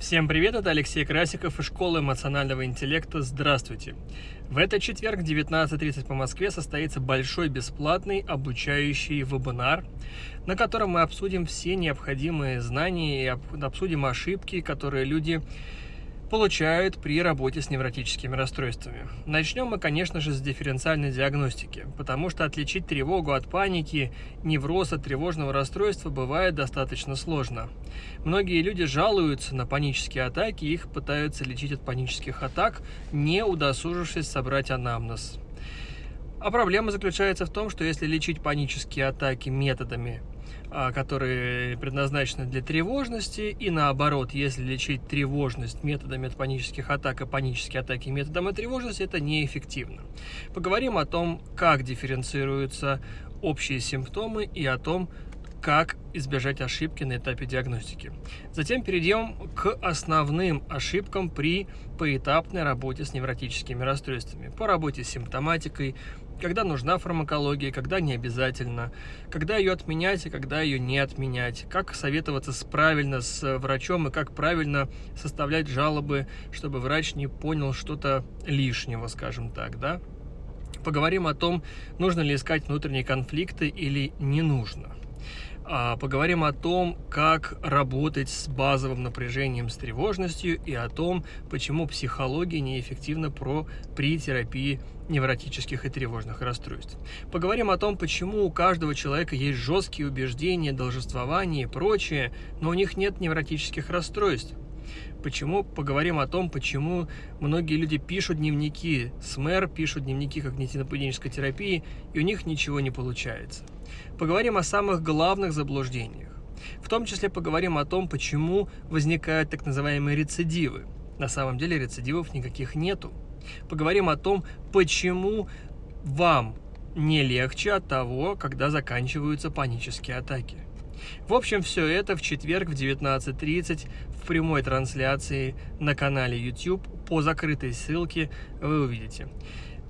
Всем привет, это Алексей Красиков из школы эмоционального интеллекта. Здравствуйте! В этот четверг в 19.30 по Москве состоится большой бесплатный обучающий вебинар, на котором мы обсудим все необходимые знания и обсудим ошибки, которые люди получают при работе с невротическими расстройствами. Начнем мы, конечно же, с дифференциальной диагностики, потому что отличить тревогу от паники, невроз от тревожного расстройства бывает достаточно сложно. Многие люди жалуются на панические атаки и их пытаются лечить от панических атак, не удосужившись собрать анамнез. А проблема заключается в том, что если лечить панические атаки методами которые предназначены для тревожности, и наоборот, если лечить тревожность методами от панических атак и панические атаки методом тревожности, это неэффективно. Поговорим о том, как дифференцируются общие симптомы и о том, как избежать ошибки на этапе диагностики. Затем перейдем к основным ошибкам при поэтапной работе с невротическими расстройствами. По работе с симптоматикой, когда нужна фармакология, когда не обязательно, когда ее отменять и когда ее не отменять, как советоваться с, правильно с врачом и как правильно составлять жалобы, чтобы врач не понял что-то лишнего, скажем так, да. Поговорим о том, нужно ли искать внутренние конфликты или не нужно. А, поговорим о том, как работать с базовым напряжением, с тревожностью и о том, почему психология неэффективна про, при терапии невротических и тревожных расстройств. Поговорим о том, почему у каждого человека есть жесткие убеждения, должествование и прочее, но у них нет невротических расстройств. Почему? Поговорим о том, почему многие люди пишут дневники СМЭР, пишут дневники когнитивно-поведенческой терапии, и у них ничего не получается. Поговорим о самых главных заблуждениях. В том числе поговорим о том, почему возникают так называемые рецидивы. На самом деле рецидивов никаких нету. Поговорим о том, почему вам не легче от того, когда заканчиваются панические атаки. В общем, все это в четверг в 19.30 в прямой трансляции на канале YouTube по закрытой ссылке вы увидите.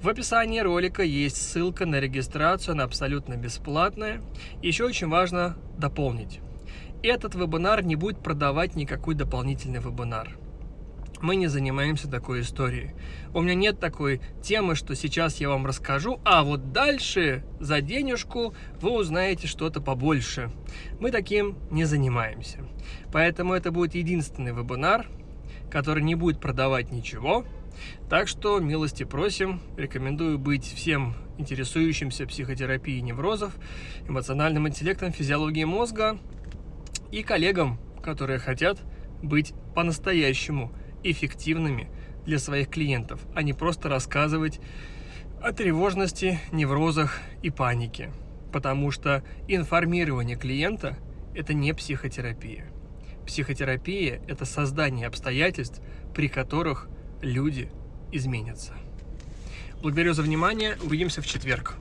В описании ролика есть ссылка на регистрацию, она абсолютно бесплатная. Еще очень важно дополнить. Этот вебинар не будет продавать никакой дополнительный вебинар мы не занимаемся такой историей. У меня нет такой темы, что сейчас я вам расскажу, а вот дальше за денежку вы узнаете что-то побольше. Мы таким не занимаемся. Поэтому это будет единственный вебинар, который не будет продавать ничего. Так что милости просим, рекомендую быть всем интересующимся психотерапией неврозов, эмоциональным интеллектом, физиологией мозга и коллегам, которые хотят быть по-настоящему эффективными для своих клиентов, а не просто рассказывать о тревожности, неврозах и панике. Потому что информирование клиента – это не психотерапия. Психотерапия – это создание обстоятельств, при которых люди изменятся. Благодарю за внимание. Увидимся в четверг.